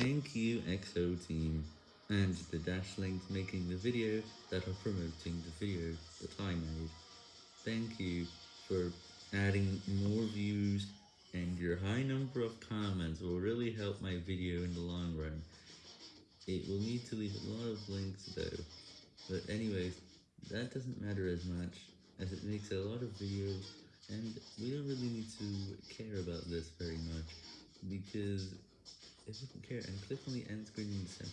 Thank you EXO team, and the Dashlinks making the video that are promoting the video that I made. Thank you for adding more views, and your high number of comments will really help my video in the long run. It will need to leave a lot of links though, but anyways, that doesn't matter as much, as it makes a lot of videos, and we don't really need to care about this very much, because if you care, and click on the end screen in the center